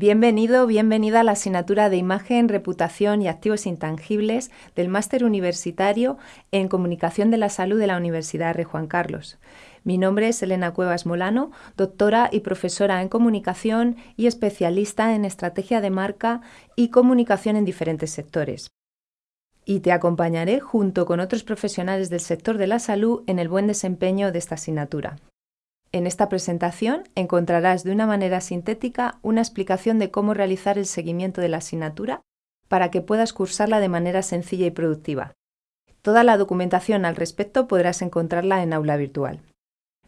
Bienvenido, bienvenida a la asignatura de Imagen, Reputación y Activos Intangibles del Máster Universitario en Comunicación de la Salud de la Universidad Rey Juan Carlos. Mi nombre es Elena Cuevas Molano, doctora y profesora en comunicación y especialista en estrategia de marca y comunicación en diferentes sectores. Y te acompañaré junto con otros profesionales del sector de la salud en el buen desempeño de esta asignatura. En esta presentación encontrarás de una manera sintética una explicación de cómo realizar el seguimiento de la asignatura para que puedas cursarla de manera sencilla y productiva. Toda la documentación al respecto podrás encontrarla en aula virtual.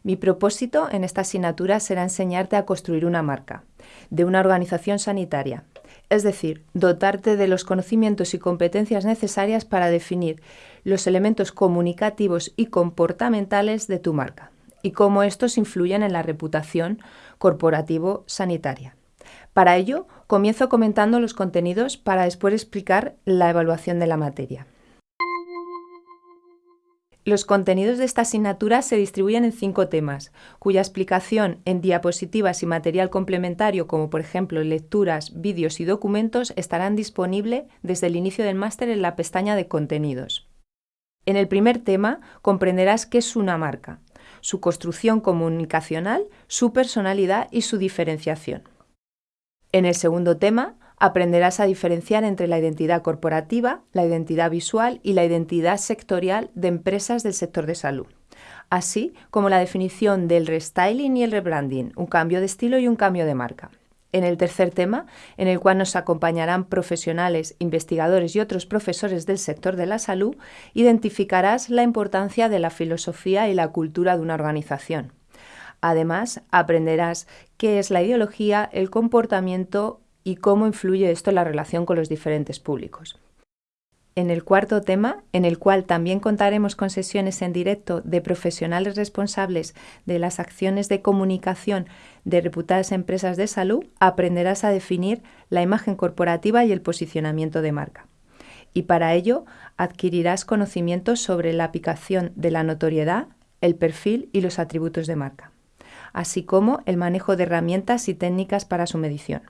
Mi propósito en esta asignatura será enseñarte a construir una marca de una organización sanitaria, es decir, dotarte de los conocimientos y competencias necesarias para definir los elementos comunicativos y comportamentales de tu marca y cómo estos influyen en la reputación corporativo-sanitaria. Para ello, comienzo comentando los contenidos para después explicar la evaluación de la materia. Los contenidos de esta asignatura se distribuyen en cinco temas, cuya explicación en diapositivas y material complementario, como por ejemplo lecturas, vídeos y documentos, estarán disponibles desde el inicio del máster en la pestaña de contenidos. En el primer tema comprenderás qué es una marca, su construcción comunicacional, su personalidad y su diferenciación. En el segundo tema, aprenderás a diferenciar entre la identidad corporativa, la identidad visual y la identidad sectorial de empresas del sector de salud, así como la definición del restyling y el rebranding, un cambio de estilo y un cambio de marca en el tercer tema, en el cual nos acompañarán profesionales, investigadores y otros profesores del sector de la salud, identificarás la importancia de la filosofía y la cultura de una organización. Además, aprenderás qué es la ideología, el comportamiento y cómo influye esto en la relación con los diferentes públicos. En el cuarto tema, en el cual también contaremos con sesiones en directo de profesionales responsables de las acciones de comunicación de reputadas empresas de salud, aprenderás a definir la imagen corporativa y el posicionamiento de marca. Y para ello adquirirás conocimientos sobre la aplicación de la notoriedad, el perfil y los atributos de marca, así como el manejo de herramientas y técnicas para su medición.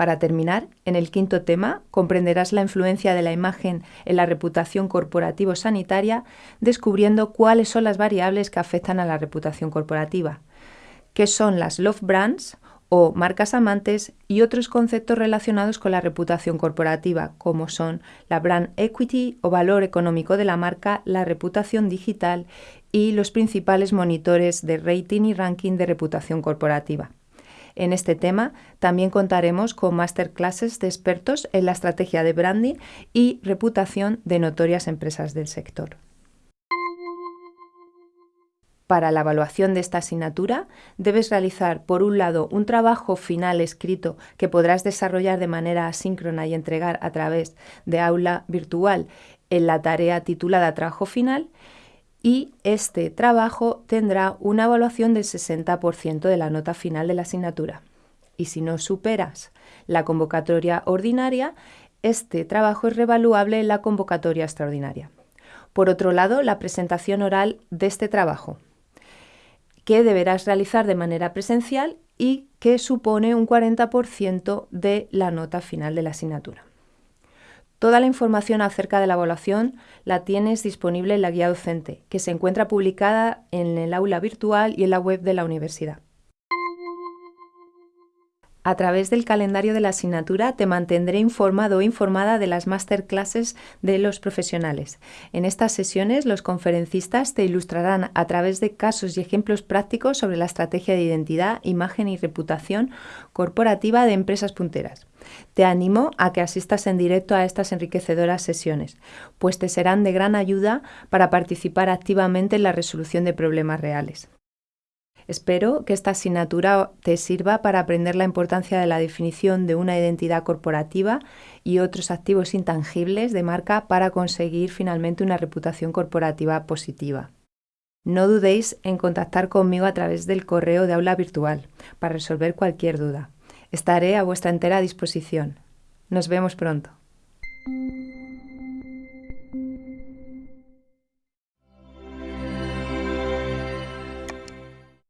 Para terminar, en el quinto tema comprenderás la influencia de la imagen en la reputación corporativo-sanitaria, descubriendo cuáles son las variables que afectan a la reputación corporativa, qué son las love brands o marcas amantes y otros conceptos relacionados con la reputación corporativa, como son la brand equity o valor económico de la marca, la reputación digital y los principales monitores de rating y ranking de reputación corporativa. En este tema también contaremos con masterclasses de expertos en la estrategia de branding y reputación de notorias empresas del sector. Para la evaluación de esta asignatura debes realizar, por un lado, un trabajo final escrito que podrás desarrollar de manera asíncrona y entregar a través de aula virtual en la tarea titulada Trabajo Final y este trabajo tendrá una evaluación del 60% de la nota final de la asignatura. Y si no superas la convocatoria ordinaria, este trabajo es revaluable en la convocatoria extraordinaria. Por otro lado, la presentación oral de este trabajo, que deberás realizar de manera presencial y que supone un 40% de la nota final de la asignatura. Toda la información acerca de la evaluación la tienes disponible en la guía docente, que se encuentra publicada en el aula virtual y en la web de la universidad. A través del calendario de la asignatura te mantendré informado o informada de las masterclasses de los profesionales. En estas sesiones los conferencistas te ilustrarán a través de casos y ejemplos prácticos sobre la estrategia de identidad, imagen y reputación corporativa de empresas punteras. Te animo a que asistas en directo a estas enriquecedoras sesiones, pues te serán de gran ayuda para participar activamente en la resolución de problemas reales. Espero que esta asignatura te sirva para aprender la importancia de la definición de una identidad corporativa y otros activos intangibles de marca para conseguir finalmente una reputación corporativa positiva. No dudéis en contactar conmigo a través del correo de aula virtual para resolver cualquier duda. Estaré a vuestra entera disposición. Nos vemos pronto.